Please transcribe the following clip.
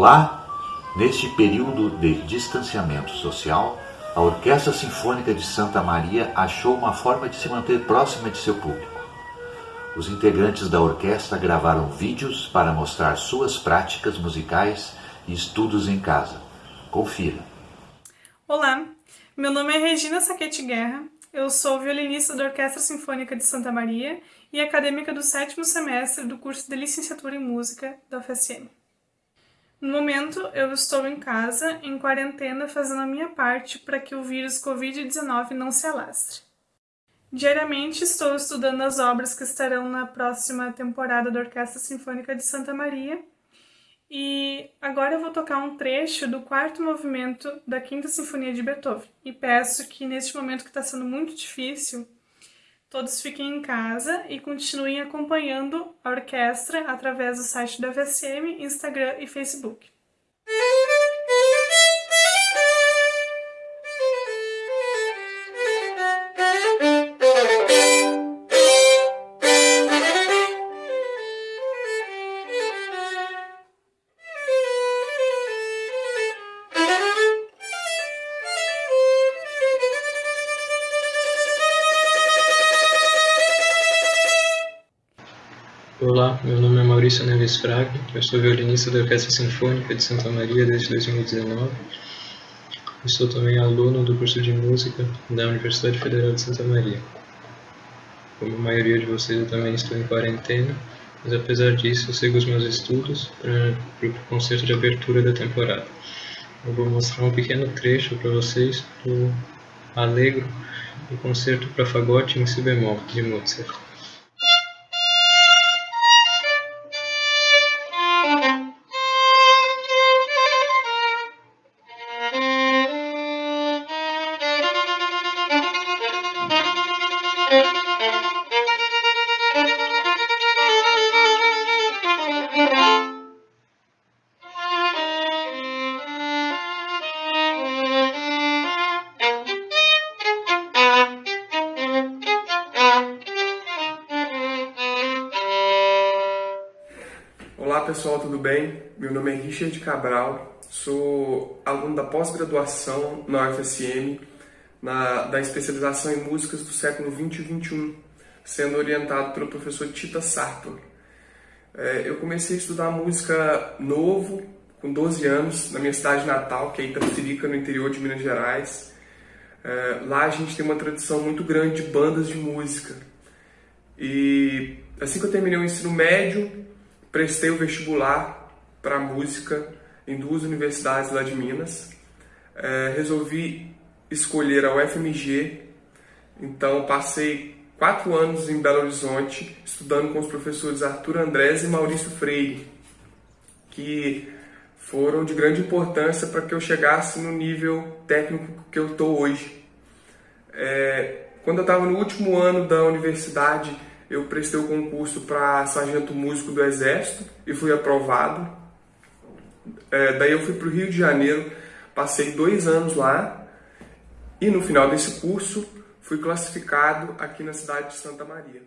Olá! Neste período de distanciamento social, a Orquestra Sinfônica de Santa Maria achou uma forma de se manter próxima de seu público. Os integrantes da orquestra gravaram vídeos para mostrar suas práticas musicais e estudos em casa. Confira. Olá, meu nome é Regina Saquete Guerra, eu sou violinista da Orquestra Sinfônica de Santa Maria e acadêmica do sétimo semestre do curso de Licenciatura em Música da UFSM. No momento, eu estou em casa, em quarentena, fazendo a minha parte para que o vírus Covid-19 não se alastre. Diariamente estou estudando as obras que estarão na próxima temporada da Orquestra Sinfônica de Santa Maria e agora eu vou tocar um trecho do quarto movimento da Quinta Sinfonia de Beethoven e peço que neste momento que está sendo muito difícil todos fiquem em casa e continuem acompanhando a orquestra através do site da VSM, Instagram e Facebook. Olá, meu nome é Maurício Neves Fraga, eu sou violinista da Orquestra Sinfônica de Santa Maria desde 2019. Eu sou também aluno do curso de música da Universidade Federal de Santa Maria. Como a maioria de vocês, eu também estou em quarentena, mas apesar disso, eu sigo os meus estudos para o concerto de abertura da temporada. Eu vou mostrar um pequeno trecho para vocês do Allegro, do concerto para fagote em si bemol, de Mozart. Olá pessoal, tudo bem? Meu nome é Richard Cabral, sou aluno da pós-graduação na UFSM, na, da especialização em músicas do século 20 e 21, sendo orientado pelo professor Tita Sartor. É, eu comecei a estudar música novo, com 12 anos, na minha cidade natal, que é Itapirica, no interior de Minas Gerais. É, lá a gente tem uma tradição muito grande de bandas de música. E assim que eu terminei o ensino médio, prestei o vestibular para música em duas universidades lá de Minas. É, resolvi escolher a UFMG, então passei quatro anos em Belo Horizonte estudando com os professores Arthur Andrés e Maurício Freire, que foram de grande importância para que eu chegasse no nível técnico que eu estou hoje. É, quando eu estava no último ano da universidade, eu prestei o concurso para sargento músico do Exército e fui aprovado. É, daí eu fui para o Rio de Janeiro, passei dois anos lá e no final desse curso fui classificado aqui na cidade de Santa Maria.